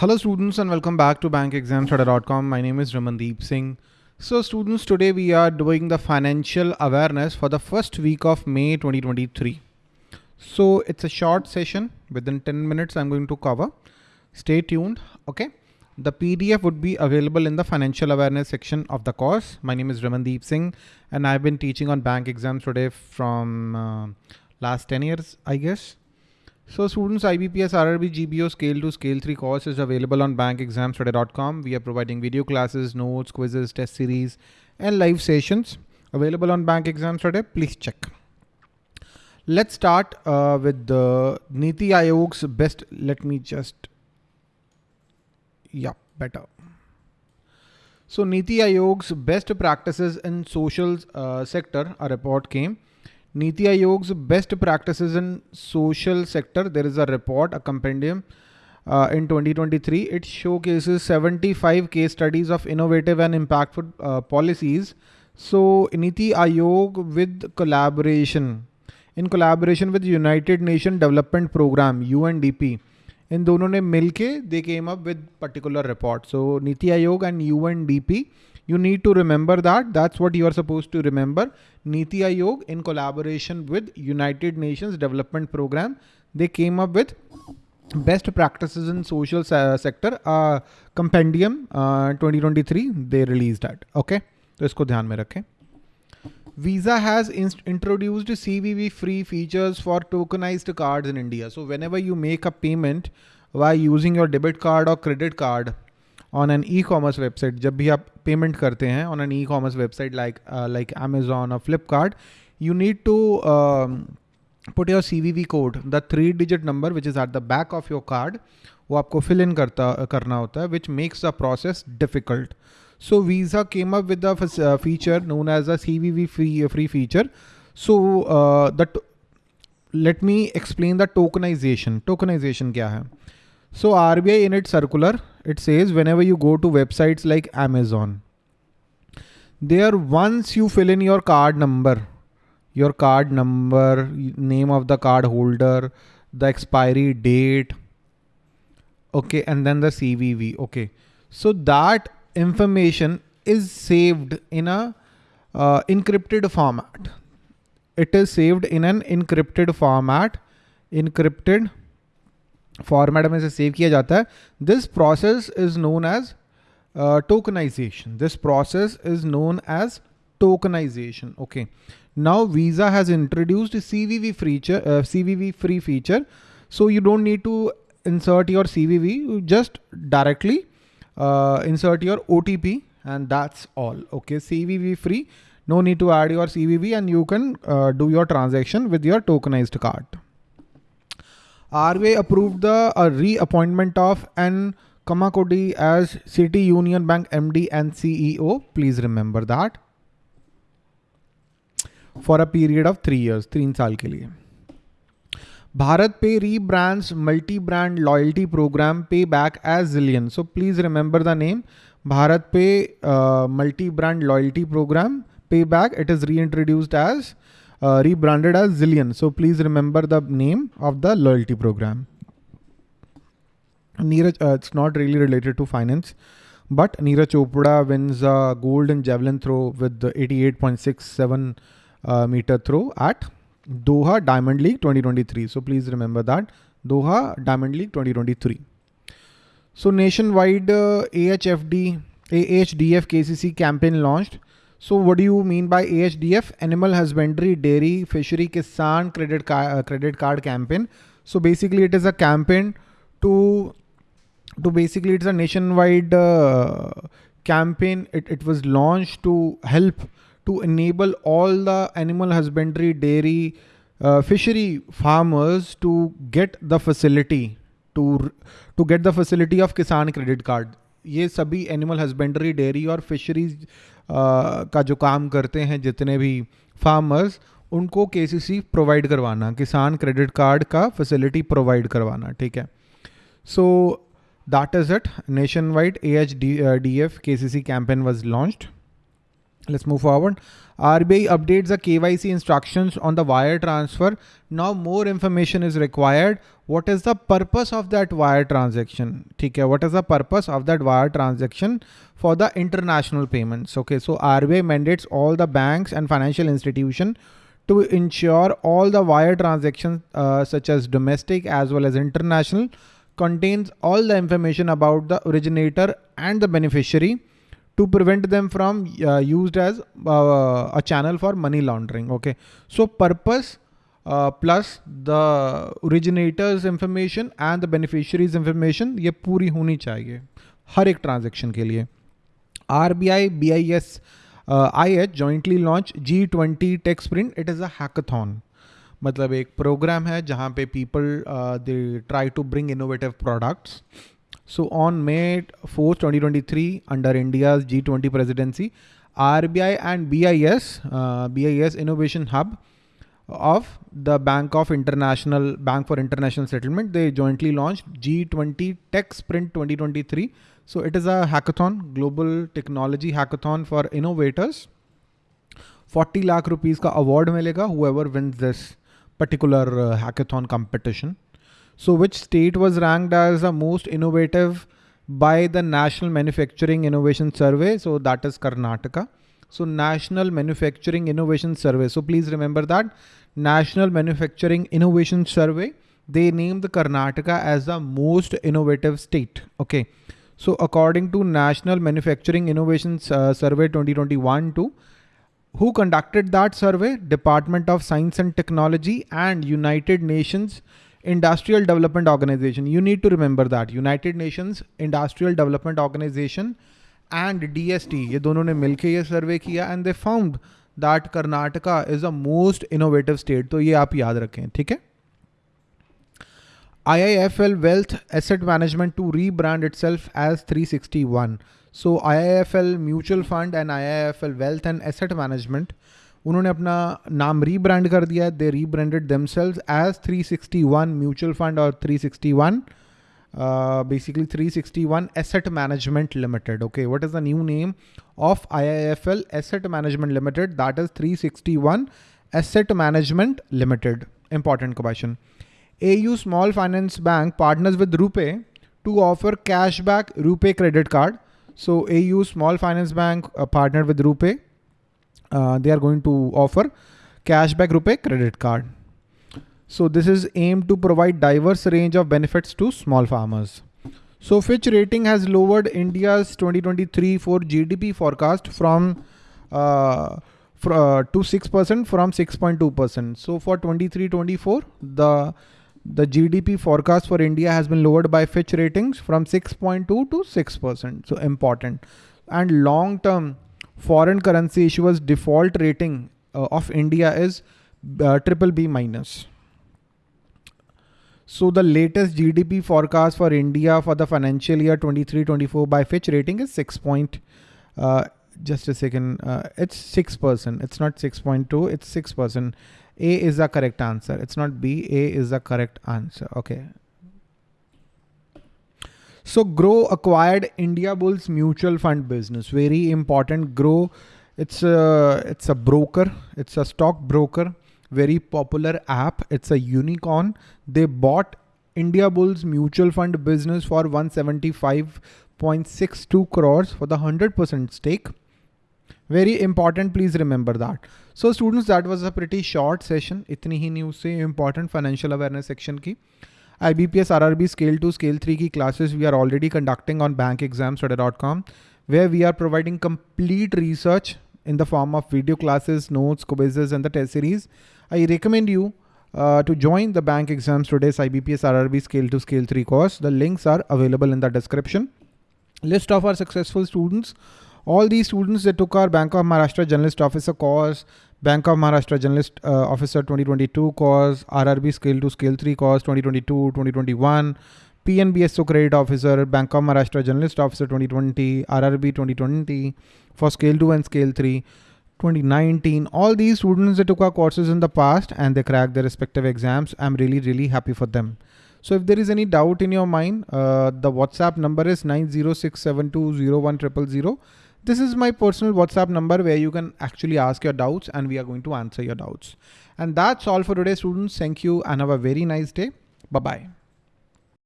Hello students and welcome back to bankexamstoday.com. My name is Ramandeep Singh. So students, today we are doing the financial awareness for the first week of May 2023. So it's a short session within 10 minutes I'm going to cover. Stay tuned. Okay. The PDF would be available in the financial awareness section of the course. My name is Ramandeep Singh and I've been teaching on bank exams today from uh, last 10 years, I guess. So students, IBPS RRB GBO Scale 2 Scale 3 course is available on bankexamstoday.com. We are providing video classes, notes, quizzes, test series, and live sessions available on Bank. Please check. Let's start uh, with the Niti Aayog's best. Let me just, yeah, better. So Niti Aayog's best practices in social uh, sector, a report came. Niti Aayog's best practices in social sector. There is a report, a compendium uh, in 2023. It showcases 75 case studies of innovative and impactful uh, policies. So Niti Aayog with collaboration, in collaboration with United Nation Development Program, UNDP, इन दोनों ने मिल के they came up with particular report so NITI Aayog and U N D P you need to remember that that's what you are supposed to remember NITI Aayog in collaboration with United Nations Development Programme they came up with best practice in social sector compendium twenty twenty three they release that okay तो इसको ध्यान में रखें। Visa has introduced CVV free features for tokenized cards in India. So whenever you make a payment by using your debit card or credit card, on an e-commerce website जब भी आप payment करते हैं on an e-commerce website like uh, like Amazon or Flipkart you need to um, put your CVV code the three digit number which is at the back of your card वो आपको fill in करता करना होता है which makes the process difficult So Visa came up with a uh, feature known as a CVV free, uh, free feature. So uh, that let me explain the tokenization. Tokenization kya hai? So RBI in its circular, it says whenever you go to websites like Amazon, there once you fill in your card number, your card number, name of the card holder, the expiry date, okay, and then the CVV, okay. So that information is saved in a uh, encrypted format. It is saved in an encrypted format, encrypted format में से save किया जाता है this process is known as tokenization. This process is known as tokenization. Okay. Now Visa has introduced CVV feature, uh, CVV free feature. So you don't need to insert your CVV, you just directly uh, insert your OTP and that's all. Okay. CVV free. No need to add your CVV and you can uh, do your transaction with your tokenized card. RBI approved the uh, reappointment of N. Kamakodi as City Union Bank MD and CEO. Please remember that. For a period of three years, तीन साल के लिए BharatPe rebrands multi-brand loyalty program payback as Zillion. So please remember the name BharatPe uh, multi-brand loyalty program payback. It is reintroduced as uh, rebranded as Zillion. So please remember the name of the loyalty program. Neeraj, uh, it's not really related to finance, but Neeraj Chopra wins uh, gold in javelin throw with the 88.67 uh, meter throw at Doha Diamond League 2023. So please remember that Doha Diamond League 2023. So nationwide uh, AHFD, AHDF KCC campaign launched. So what do you mean by AHDF? Animal Husbandry, Dairy, Fishery, Kisan Credit, uh, credit Card Campaign. So basically it is a campaign to, to basically it's a nationwide uh, campaign. It, it was launched to help to enable all the animal husbandry, dairy, uh, fishery farmers to get the facility to to get the facility of Kisan credit card. ये सभी animal husbandry dairy और fisheries का जो काम करते हैं जितने भी फार्मर्स उनको के प्रोवाइड करवाना किसान क्रेडिट कार्ड का फैसिलिटी प्रोवाइड करवाना ठीक है? So that is it nationwide A H D D F K C C campaign was launched Let's move forward. RBI updates the KYC instructions on the wire transfer. Now more information is required. What is the purpose of that wire transaction? Okay, what is the purpose of that wire transaction for the international payments? Okay, so RBI mandates all the banks and financial institution to ensure all the wire transactions uh, such as domestic as well as international contains all the information about the originator and the beneficiary to prevent them from uh, used as uh, a channel for money laundering. Okay. So purpose uh, plus the originator's information and the beneficiary's information ये पूरी होनी चाहिए हर एक transaction के लिए S I H jointly launch G twenty tech sprint it is a hackathon मतलब एक programme है जहाँ पे people they try to bring innovative products so on May 4th, 2023, under India's G20 presidency, RBI and BIS, uh, BIS Innovation Hub of the Bank of International Bank for International Settlement, they jointly launched G20 Tech Sprint 2023. So it is a hackathon, global technology hackathon for innovators. 40 lakh rupees ka award milega whoever wins this particular uh, hackathon competition. So which state was ranked as the most innovative by the National Manufacturing Innovation Survey? So that is Karnataka. So National Manufacturing Innovation Survey. So please remember that National Manufacturing Innovation Survey, they named the Karnataka as the most innovative state. Okay. So according to National Manufacturing Innovation uh, Survey 2021 2, who conducted that survey? Department of Science and Technology and United Nations Industrial Development Organization you need to remember that United Nations Industrial Development Organization and DST ये दोनों ने मिलकर ये survey किया and they found that Karnataka is a most innovative state तो ये आप याद रखें, ठीक है? I I F L wealth asset management to rebrand itself as three sixty one so I I F L mutual fund and I I F L wealth and asset management उन्होंने अपना नाम रीब्रांड कर दिया they rebranded themselves as 361 mutual fund और 361 basically uh, 361 asset management limited okay what is the new name of IIFL asset management limited that is 361 asset management limited important question A U small finance bank partners with RuPay to offer cashback RuPay credit card so A U small finance bank partner with RuPay uh, they are going to offer cashback RuPay credit card. So this is aimed to provide diverse range of benefits to small farmers. So Fitch Rating has lowered India's 2023 for GDP forecast from uh, for, uh, to 6% from 6.2%. So for 23-24, the the GDP forecast for India has been lowered by Fitch Ratings from 6.2 to 6%. So important. And long term foreign currency issuers default rating uh, of India is uh, triple B minus. So the latest GDP forecast for India for the financial year 23-24 by Fitch rating is 6 point, uh, just a second, uh, it's 6%. It's not 6.2, it's 6%. A is the correct answer. It's not B, A is the correct answer. Okay. So Groww acquired Indiabulls mutual fund business. Very important. Groww, it's a it's a broker. It's a stock broker. Very popular app. It's a unicorn. They bought Indiabulls mutual fund business for 175.62 crores for the 100% stake. Very important, please remember that. So students, that was a pretty short session. इतनी ही news से important financial awareness section की. IBPS RRB Scale 2, Scale 3 key classes we are already conducting on bankexamstoday.com where we are providing complete research in the form of video classes, notes, quizzes and the test series. I recommend you uh, to join the Bank Exams Today's IBPS RRB Scale 2, Scale 3 course. The links are available in the description. List of our successful students. All these students that took our Bank of Maharashtra Generalist Officer course, Bank of Maharashtra Generalist uh, Officer 2022 course, RRB Scale 2 Scale 3 course 2022, 2021, PNBSO Credit Officer, Bank of Maharashtra Generalist Officer 2020, RRB 2020 for Scale 2 and Scale 3. 2019 all these students that took our courses in the past and they cracked their respective exams i'm really really happy for them so if there is any doubt in your mind uh, the whatsapp number is 906720100 this is my personal WhatsApp number where you can actually ask your doubts and we are going to answer your doubts. And that's all for today, students. Thank you and have a very nice day. Bye-bye.